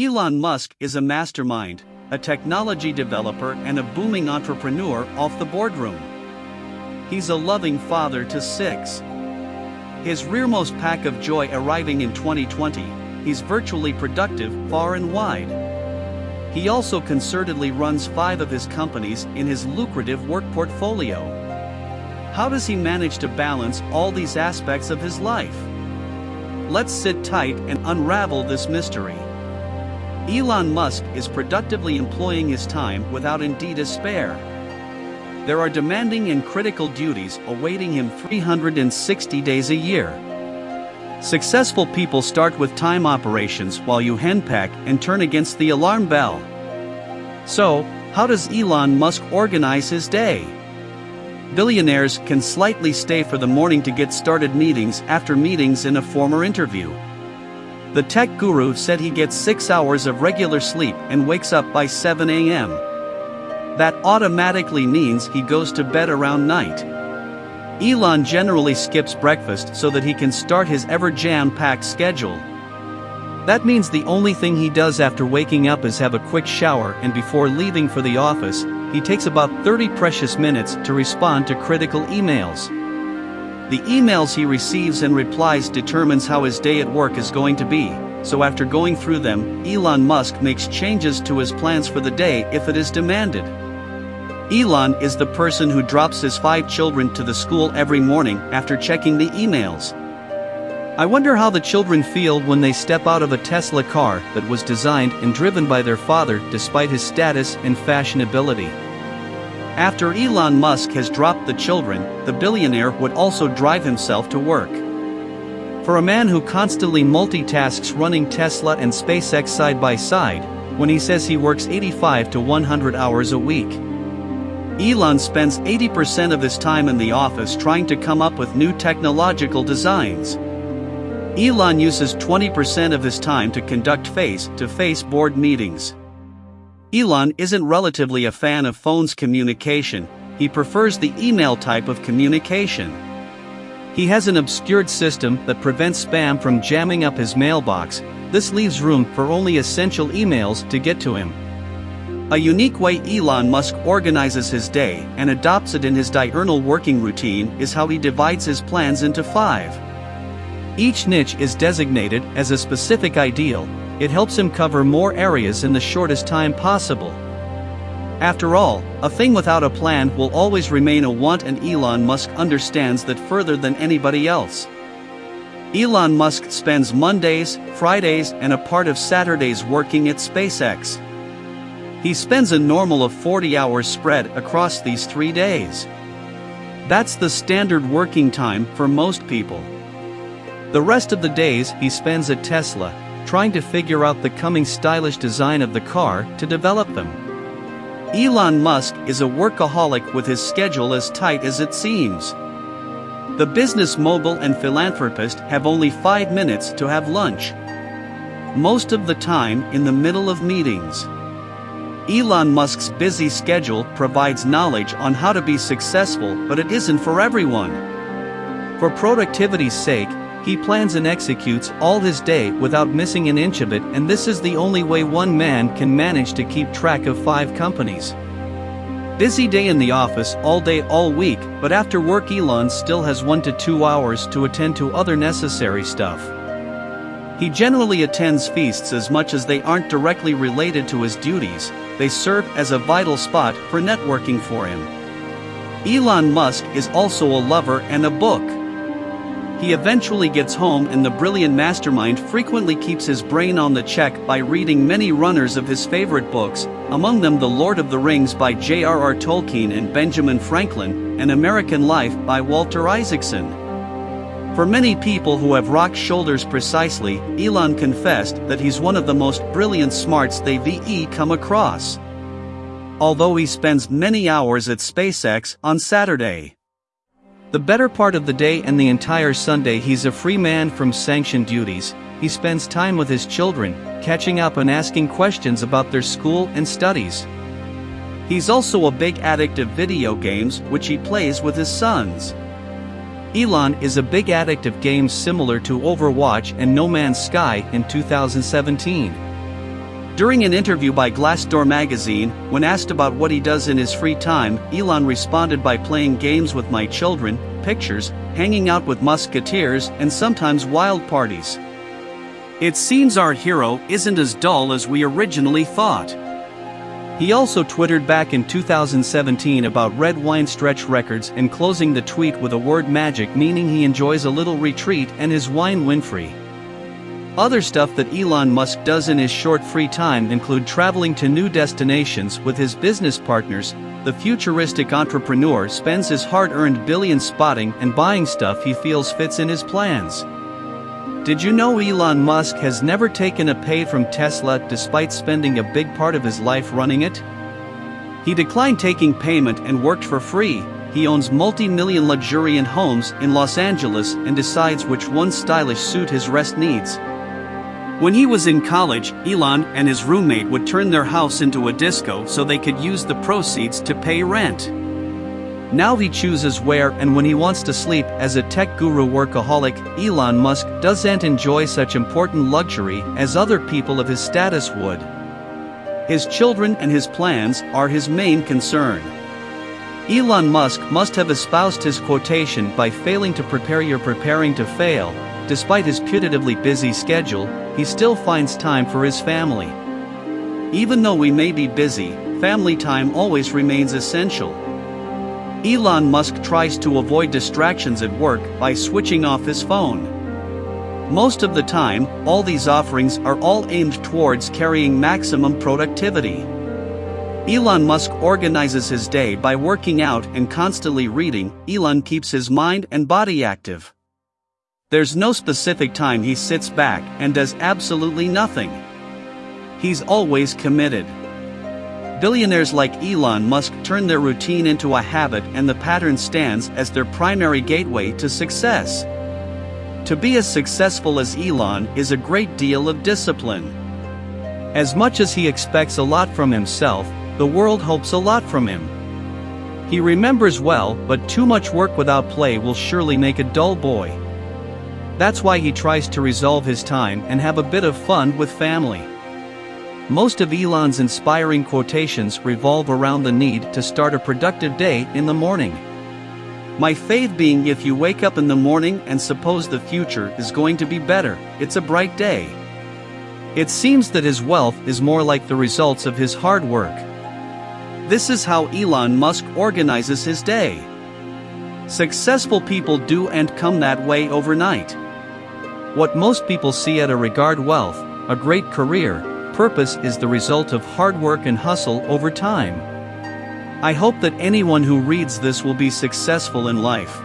Elon Musk is a mastermind, a technology developer, and a booming entrepreneur off the boardroom. He's a loving father to six. His rearmost pack of joy arriving in 2020, he's virtually productive far and wide. He also concertedly runs five of his companies in his lucrative work portfolio. How does he manage to balance all these aspects of his life? Let's sit tight and unravel this mystery. Elon Musk is productively employing his time without indeed a spare. There are demanding and critical duties awaiting him 360 days a year. Successful people start with time operations while you henpeck and turn against the alarm bell. So, how does Elon Musk organize his day? Billionaires can slightly stay for the morning to get started meetings after meetings in a former interview. The tech guru said he gets 6 hours of regular sleep and wakes up by 7 am. That automatically means he goes to bed around night. Elon generally skips breakfast so that he can start his ever jam packed schedule. That means the only thing he does after waking up is have a quick shower and before leaving for the office, he takes about 30 precious minutes to respond to critical emails. The emails he receives and replies determines how his day at work is going to be, so after going through them, Elon Musk makes changes to his plans for the day if it is demanded. Elon is the person who drops his five children to the school every morning after checking the emails. I wonder how the children feel when they step out of a Tesla car that was designed and driven by their father despite his status and fashionability. After Elon Musk has dropped the children, the billionaire would also drive himself to work. For a man who constantly multitasks running Tesla and SpaceX side by side, when he says he works 85 to 100 hours a week. Elon spends 80% of his time in the office trying to come up with new technological designs. Elon uses 20% of his time to conduct face to face board meetings. Elon isn't relatively a fan of phones communication, he prefers the email type of communication. He has an obscured system that prevents spam from jamming up his mailbox, this leaves room for only essential emails to get to him. A unique way Elon Musk organizes his day and adopts it in his diurnal working routine is how he divides his plans into five. Each niche is designated as a specific ideal, it helps him cover more areas in the shortest time possible. After all, a thing without a plan will always remain a want and Elon Musk understands that further than anybody else. Elon Musk spends Mondays, Fridays and a part of Saturdays working at SpaceX. He spends a normal of 40 hours spread across these three days. That's the standard working time for most people. The rest of the days he spends at Tesla, trying to figure out the coming stylish design of the car to develop them. Elon Musk is a workaholic with his schedule as tight as it seems. The business mogul and philanthropist have only five minutes to have lunch. Most of the time in the middle of meetings. Elon Musk's busy schedule provides knowledge on how to be successful, but it isn't for everyone. For productivity's sake, he plans and executes all his day without missing an inch of it and this is the only way one man can manage to keep track of five companies. Busy day in the office all day all week, but after work Elon still has one to two hours to attend to other necessary stuff. He generally attends feasts as much as they aren't directly related to his duties, they serve as a vital spot for networking for him. Elon Musk is also a lover and a book. He eventually gets home and the brilliant mastermind frequently keeps his brain on the check by reading many runners of his favorite books, among them The Lord of the Rings by J.R.R. Tolkien and Benjamin Franklin, and American Life by Walter Isaacson. For many people who have rocked shoulders precisely, Elon confessed that he's one of the most brilliant smarts they've come across. Although he spends many hours at SpaceX on Saturday. The better part of the day and the entire Sunday he's a free man from sanctioned duties, he spends time with his children, catching up and asking questions about their school and studies. He's also a big addict of video games which he plays with his sons. Elon is a big addict of games similar to Overwatch and No Man's Sky in 2017. During an interview by Glassdoor magazine, when asked about what he does in his free time, Elon responded by playing games with my children, pictures, hanging out with musketeers, and sometimes wild parties. It seems our hero isn't as dull as we originally thought. He also twittered back in 2017 about red wine stretch records and closing the tweet with a word magic meaning he enjoys a little retreat and his wine Winfrey. Other stuff that Elon Musk does in his short free time include traveling to new destinations with his business partners. The futuristic entrepreneur spends his hard-earned billions spotting and buying stuff he feels fits in his plans. Did you know Elon Musk has never taken a pay from Tesla despite spending a big part of his life running it? He declined taking payment and worked for free. He owns multi-million luxuriant homes in Los Angeles and decides which ones stylish suit his rest needs. When he was in college, Elon and his roommate would turn their house into a disco so they could use the proceeds to pay rent. Now he chooses where and when he wants to sleep as a tech guru workaholic, Elon Musk doesn't enjoy such important luxury as other people of his status would. His children and his plans are his main concern. Elon Musk must have espoused his quotation by failing to prepare you're preparing to fail, Despite his putatively busy schedule, he still finds time for his family. Even though we may be busy, family time always remains essential. Elon Musk tries to avoid distractions at work by switching off his phone. Most of the time, all these offerings are all aimed towards carrying maximum productivity. Elon Musk organizes his day by working out and constantly reading. Elon keeps his mind and body active. There's no specific time he sits back and does absolutely nothing. He's always committed. Billionaires like Elon Musk turn their routine into a habit and the pattern stands as their primary gateway to success. To be as successful as Elon is a great deal of discipline. As much as he expects a lot from himself, the world hopes a lot from him. He remembers well, but too much work without play will surely make a dull boy. That's why he tries to resolve his time and have a bit of fun with family. Most of Elon's inspiring quotations revolve around the need to start a productive day in the morning. My faith being if you wake up in the morning and suppose the future is going to be better, it's a bright day. It seems that his wealth is more like the results of his hard work. This is how Elon Musk organizes his day. Successful people do and come that way overnight. What most people see at a regard wealth, a great career, purpose is the result of hard work and hustle over time. I hope that anyone who reads this will be successful in life.